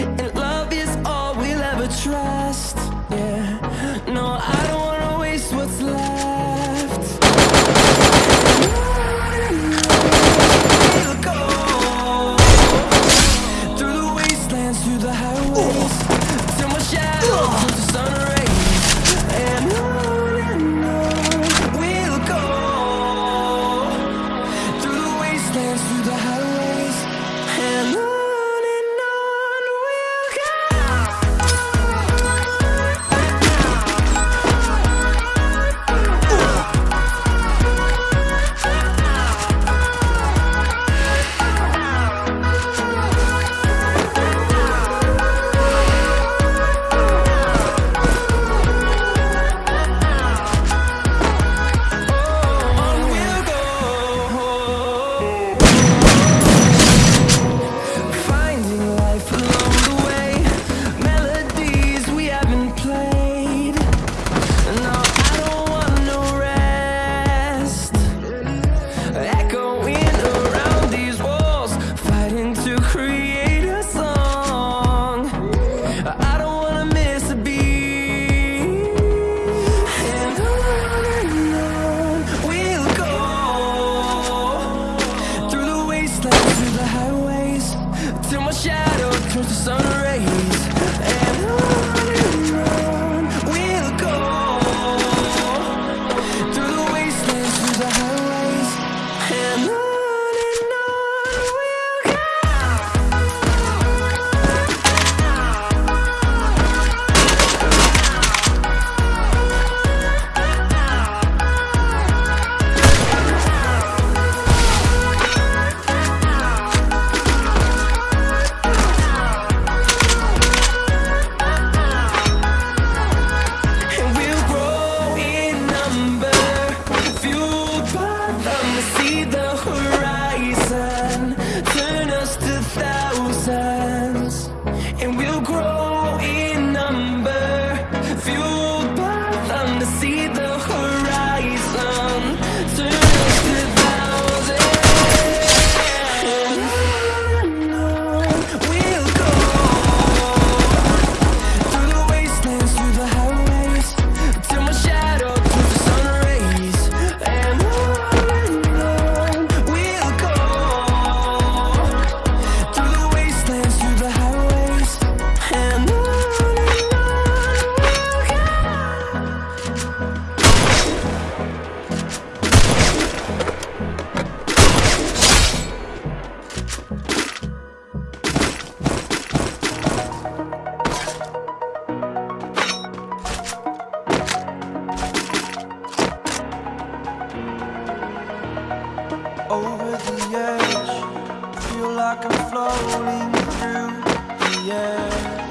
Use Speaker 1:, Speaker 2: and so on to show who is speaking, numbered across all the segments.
Speaker 1: and Turns to sun rays.
Speaker 2: like I'm floating through the air.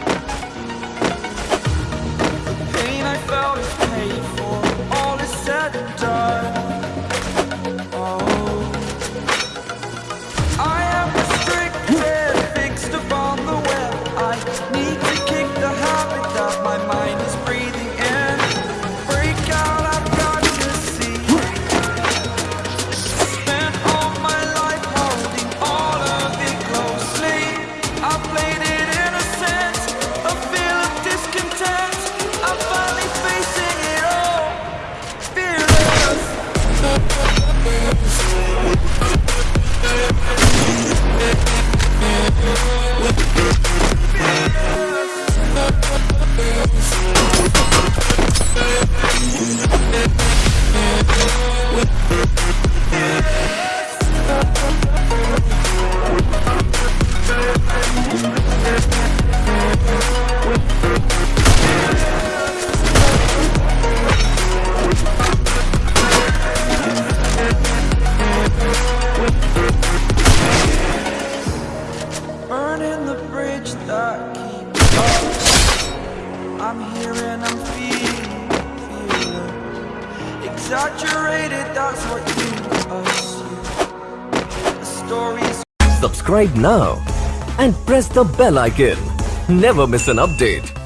Speaker 2: I'm I'm feeling, exaggerated. That's what you.
Speaker 3: Subscribe now and press the bell icon. Never miss an update.